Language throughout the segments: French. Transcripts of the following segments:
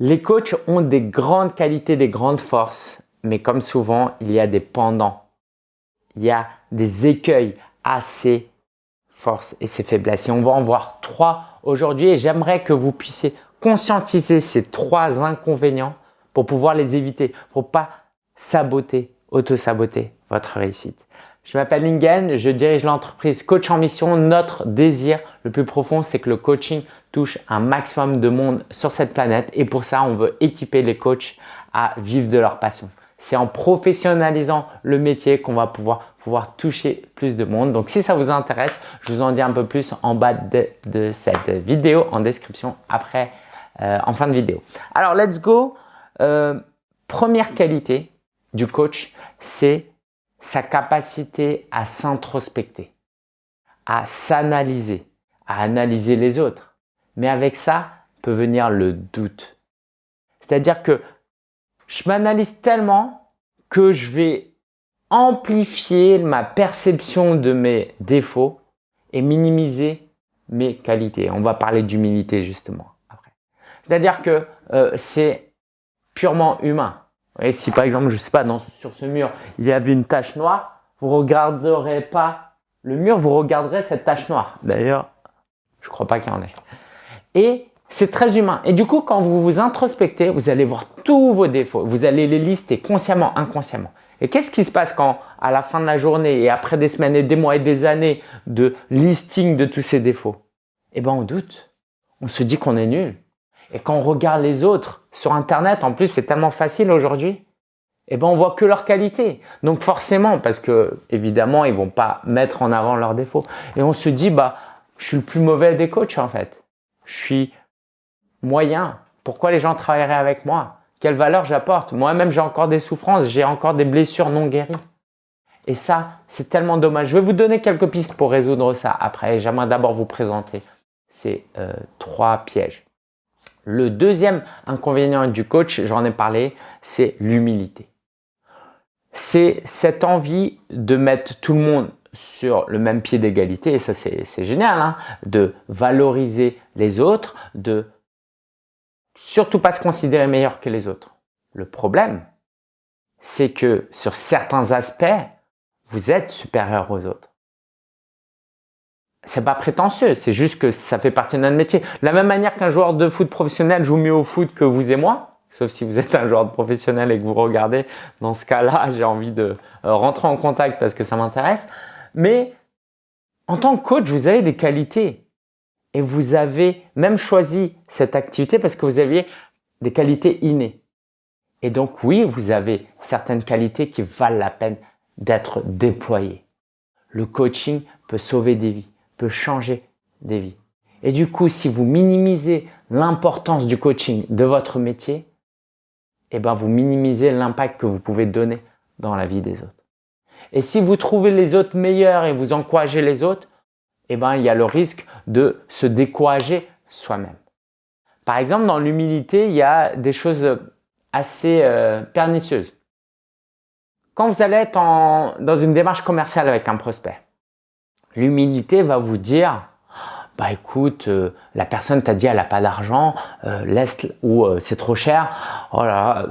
Les coachs ont des grandes qualités, des grandes forces, mais comme souvent, il y a des pendants. Il y a des écueils à ces forces et ces faiblesses. Et on va en voir trois aujourd'hui et j'aimerais que vous puissiez conscientiser ces trois inconvénients pour pouvoir les éviter, pour pas saboter, auto-saboter votre réussite. Je m'appelle Lingen, je dirige l'entreprise Coach en Mission. Notre désir le plus profond, c'est que le coaching touche un maximum de monde sur cette planète et pour ça, on veut équiper les coachs à vivre de leur passion. C'est en professionnalisant le métier qu'on va pouvoir, pouvoir toucher plus de monde. Donc, si ça vous intéresse, je vous en dis un peu plus en bas de, cette vidéo, en description, après, euh, en fin de vidéo. Alors, let's go. Euh, première qualité du coach, c'est sa capacité à s'introspecter, à s'analyser, à analyser les autres. Mais avec ça peut venir le doute. C'est-à-dire que je m'analyse tellement que je vais amplifier ma perception de mes défauts et minimiser mes qualités. On va parler d'humilité justement après. C'est-à-dire que euh, c'est purement humain. Et si par exemple, je sais pas, sur ce mur, il y avait une tache noire, vous regarderez pas le mur, vous regarderez cette tache noire. D'ailleurs, je crois pas qu'il y en ait. Et c'est très humain. Et du coup, quand vous vous introspectez, vous allez voir tous vos défauts. Vous allez les lister consciemment, inconsciemment. Et qu'est-ce qui se passe quand, à la fin de la journée et après des semaines et des mois et des années de listing de tous ces défauts Eh ben, on doute. On se dit qu'on est nul. Et quand on regarde les autres sur Internet, en plus, c'est tellement facile aujourd'hui, eh ben, on voit que leurs qualités. Donc forcément, parce que évidemment, ils vont pas mettre en avant leurs défauts. Et on se dit, bah, je suis le plus mauvais des coachs en fait. Je suis moyen. Pourquoi les gens travailleraient avec moi? Quelle valeur j'apporte? Moi-même, j'ai encore des souffrances, j'ai encore des blessures non guéries. Et ça, c'est tellement dommage. Je vais vous donner quelques pistes pour résoudre ça après. J'aimerais d'abord vous présenter ces euh, trois pièges. Le deuxième inconvénient du coach, j'en ai parlé, c'est l'humilité. C'est cette envie de mettre tout le monde sur le même pied d'égalité, et ça c'est génial, hein, de valoriser les autres, de surtout pas se considérer meilleur que les autres. Le problème, c'est que sur certains aspects, vous êtes supérieur aux autres c'est pas prétentieux, c'est juste que ça fait partie de notre métier. De la même manière qu'un joueur de foot professionnel joue mieux au foot que vous et moi, sauf si vous êtes un joueur de professionnel et que vous regardez, dans ce cas-là, j'ai envie de rentrer en contact parce que ça m'intéresse. Mais en tant que coach, vous avez des qualités et vous avez même choisi cette activité parce que vous aviez des qualités innées. Et donc oui, vous avez certaines qualités qui valent la peine d'être déployées. Le coaching peut sauver des vies peut changer des vies. Et du coup, si vous minimisez l'importance du coaching de votre métier, eh ben vous minimisez l'impact que vous pouvez donner dans la vie des autres. Et si vous trouvez les autres meilleurs et vous encouragez les autres, eh ben il y a le risque de se décourager soi-même. Par exemple, dans l'humilité, il y a des choses assez euh, pernicieuses. Quand vous allez être dans une démarche commerciale avec un prospect, L'humilité va vous dire, bah écoute, euh, la personne t'a dit elle n'a pas d'argent, euh, laisse ou euh, c'est trop cher, oh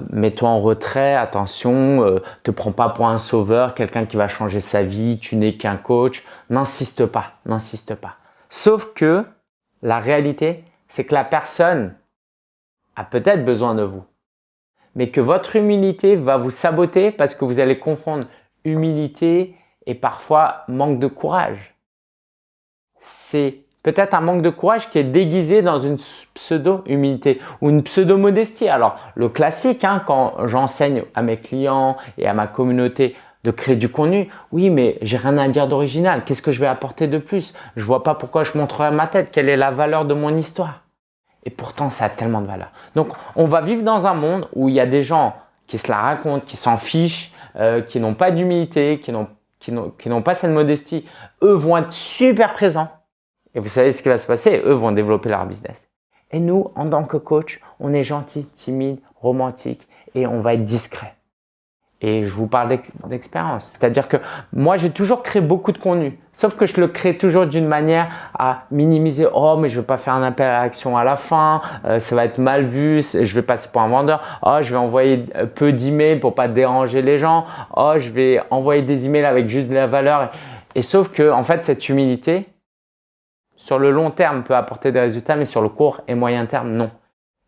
mets-toi en retrait, attention, te prends pas pour un sauveur, quelqu'un qui va changer sa vie, tu n'es qu'un coach, n'insiste pas, n'insiste pas. Sauf que la réalité, c'est que la personne a peut-être besoin de vous, mais que votre humilité va vous saboter parce que vous allez confondre humilité et parfois manque de courage. C'est peut-être un manque de courage qui est déguisé dans une pseudo-humilité ou une pseudo-modestie. Alors, le classique, hein, quand j'enseigne à mes clients et à ma communauté de créer du contenu, oui, mais j'ai rien à dire d'original. Qu'est-ce que je vais apporter de plus? Je vois pas pourquoi je montrerai ma tête. Quelle est la valeur de mon histoire? Et pourtant, ça a tellement de valeur. Donc, on va vivre dans un monde où il y a des gens qui se la racontent, qui s'en fichent, euh, qui n'ont pas d'humilité, qui n'ont qui n'ont pas cette modestie, eux vont être super présents. Et vous savez ce qui va se passer, eux vont développer leur business. Et nous, en tant que coach, on est gentil, timide, romantique et on va être discret. Et je vous parle d'expérience. C'est-à-dire que moi, j'ai toujours créé beaucoup de contenu. Sauf que je le crée toujours d'une manière à minimiser. Oh, mais je vais pas faire un appel à l'action à la fin. Euh, ça va être mal vu. Je vais passer pour un vendeur. Oh, je vais envoyer euh, peu d'emails pour pas déranger les gens. Oh, je vais envoyer des emails avec juste de la valeur. Et sauf que, en fait, cette humilité, sur le long terme, peut apporter des résultats, mais sur le court et moyen terme, non.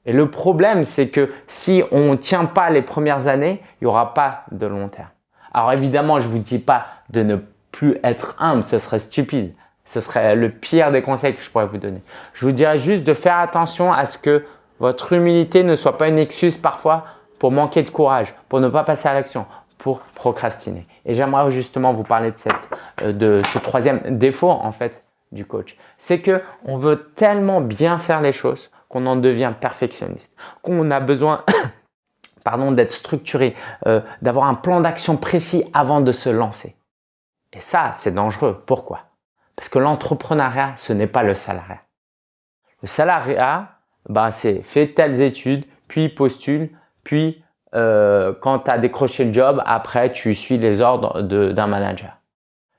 Et le problème, c'est que si on ne tient pas les premières années, il n'y aura pas de long terme. Alors évidemment, je ne vous dis pas de ne plus être humble, ce serait stupide. Ce serait le pire des conseils que je pourrais vous donner. Je vous dirais juste de faire attention à ce que votre humilité ne soit pas une excuse parfois pour manquer de courage, pour ne pas passer à l'action, pour procrastiner. Et j'aimerais justement vous parler de, cette, euh, de ce troisième défaut en fait du coach. C'est que on veut tellement bien faire les choses qu'on en devient perfectionniste, qu'on a besoin pardon, d'être structuré, euh, d'avoir un plan d'action précis avant de se lancer. Et ça, c'est dangereux. Pourquoi? Parce que l'entrepreneuriat, ce n'est pas le salariat. Le salariat, bah, c'est fais telles études, puis postule, puis euh, quand tu as décroché le job, après tu suis les ordres d'un manager.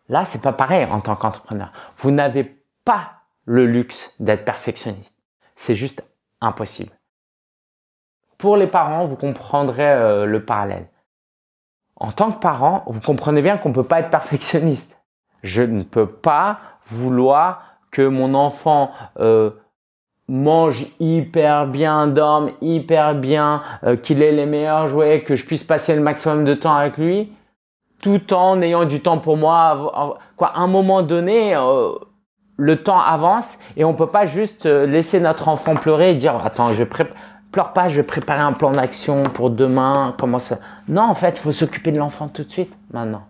Là, c'est pas pareil en tant qu'entrepreneur. Vous n'avez pas le luxe d'être perfectionniste. C'est juste impossible. Pour les parents, vous comprendrez euh, le parallèle. En tant que parent, vous comprenez bien qu'on ne peut pas être perfectionniste. Je ne peux pas vouloir que mon enfant euh, mange hyper bien, dorme hyper bien, euh, qu'il ait les meilleurs jouets, que je puisse passer le maximum de temps avec lui, tout en ayant du temps pour moi. Quoi, à un moment donné, le temps avance et on peut pas juste euh, laisser notre enfant pleurer et dire attends je pleure pas je vais préparer un plan d'action pour demain comment ça non en fait il faut s'occuper de l'enfant tout de suite maintenant.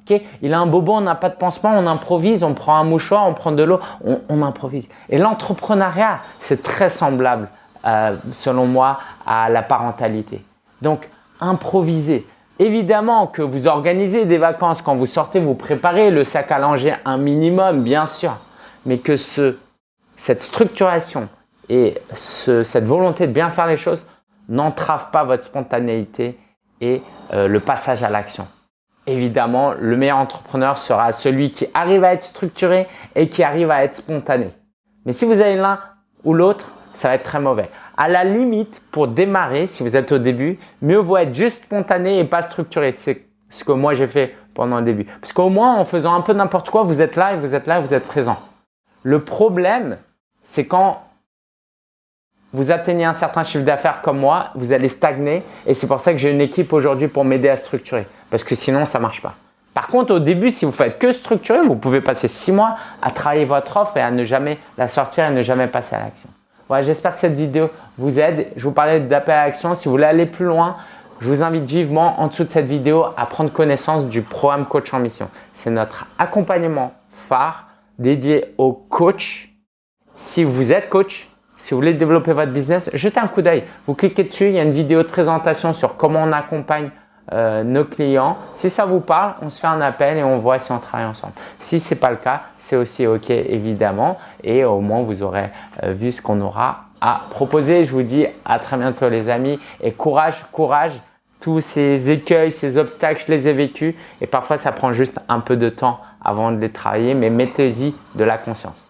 Ok? Il a un bobo on n'a pas de pansement on improvise on prend un mouchoir on prend de l'eau on, improvise. Et l'entrepreneuriat c'est très semblable euh, selon moi à la parentalité. Donc improviser Évidemment que vous organisez des vacances quand vous sortez, vous préparez le sac à langer un minimum, bien sûr mais que ce, cette structuration et cette volonté de bien faire les choses n'entrave pas votre spontanéité et euh, le passage à l'action. Évidemment, le meilleur entrepreneur sera celui qui arrive à être structuré et qui arrive à être spontané. Mais si vous avez l'un ou l'autre, ça va être très mauvais. À la limite, pour démarrer, si vous êtes au début, mieux vaut être juste spontané et pas structuré. C'est ce que moi j'ai fait pendant le début. Parce qu'au moins, en faisant un peu n'importe quoi, vous êtes là et vous êtes là et vous êtes présent. Le problème, c'est quand vous atteignez un certain chiffre d'affaires comme moi, vous allez stagner et c'est pour ça que j'ai une équipe aujourd'hui pour m'aider à structurer parce que sinon ça ne marche pas. Par contre, au début, si vous faites que structurer, vous pouvez passer six mois à travailler votre offre et à ne jamais la sortir et ne jamais passer à l'action. J'espère que cette vidéo vous aide. Je vous parlais d'appel à l'action. Si vous voulez aller plus loin, je vous invite vivement en dessous de cette vidéo à prendre connaissance du programme Coach en Mission. C'est notre accompagnement phare dédié aux coachs. Si vous êtes coach, si vous voulez développer votre business, jetez un coup d'œil. Vous cliquez dessus, il y a une vidéo de présentation sur comment on accompagne euh, nos clients. Si ça vous parle, on se fait un appel et on voit si on travaille ensemble. Si ce n'est pas le cas, c'est aussi OK évidemment et au moins vous aurez euh, vu ce qu'on aura à proposer. Je vous dis à très bientôt les amis et courage, courage. Tous ces écueils, ces obstacles, je les ai vécus et parfois ça prend juste un peu de temps avant de les travailler, mais mettez-y de la conscience.